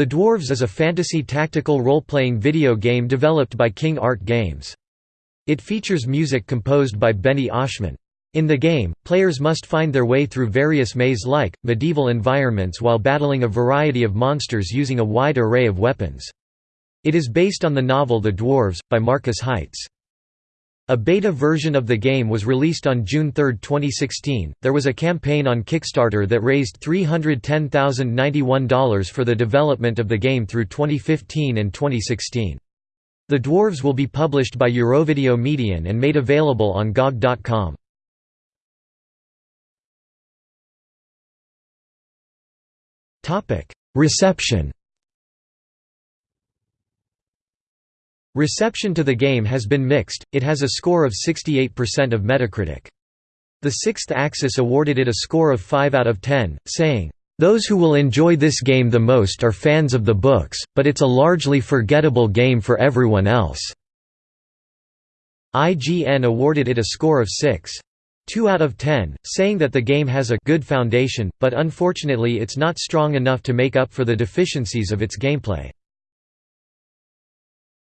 The Dwarves is a fantasy tactical role-playing video game developed by King Art Games. It features music composed by Benny Oschmann. In the game, players must find their way through various maze-like, medieval environments while battling a variety of monsters using a wide array of weapons. It is based on the novel The Dwarves, by Markus Heitz. A beta version of the game was released on June 3, 2016. There was a campaign on Kickstarter that raised $310,091 for the development of the game through 2015 and 2016. The Dwarves will be published by Eurovideo Medien and made available on GOG.com. Reception Reception to the game has been mixed, it has a score of 68% of Metacritic. The Sixth Axis awarded it a score of 5 out of 10, saying, "...those who will enjoy this game the most are fans of the books, but it's a largely forgettable game for everyone else." IGN awarded it a score of 6. 2 out of 10, saying that the game has a good foundation, but unfortunately it's not strong enough to make up for the deficiencies of its gameplay.